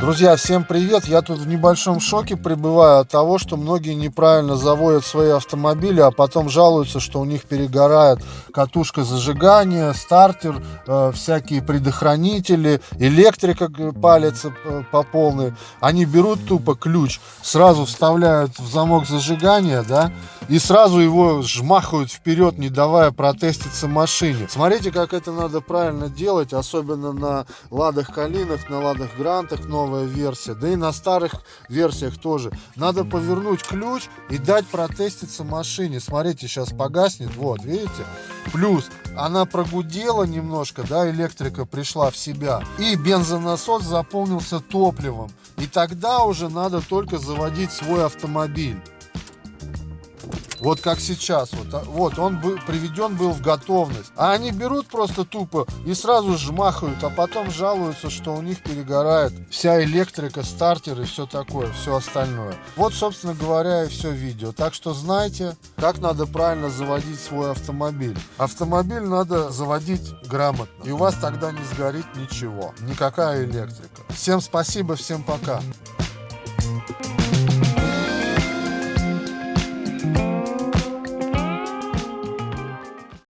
Друзья, всем привет! Я тут в небольшом шоке пребываю от того, что многие неправильно заводят свои автомобили, а потом жалуются, что у них перегорает катушка зажигания, стартер, э, всякие предохранители, электрика палится э, по полной. Они берут тупо ключ, сразу вставляют в замок зажигания, да, и сразу его жмахают вперед, не давая протеститься машине. Смотрите, как это надо правильно делать, особенно на Ладах Калинах, на Ладах Грантах новая версия, да и на старых версиях тоже. Надо повернуть ключ и дать протеститься машине. Смотрите, сейчас погаснет, вот, видите? Плюс она прогудела немножко, да, электрика пришла в себя, и бензонасос заполнился топливом. И тогда уже надо только заводить свой автомобиль. Вот как сейчас. Вот, а, вот он был, приведен был в готовность. А они берут просто тупо и сразу жмахают, а потом жалуются, что у них перегорает вся электрика, стартер и все такое, все остальное. Вот, собственно говоря, и все видео. Так что знайте, как надо правильно заводить свой автомобиль. Автомобиль надо заводить грамотно. И у вас тогда не сгорит ничего. Никакая электрика. Всем спасибо, всем пока.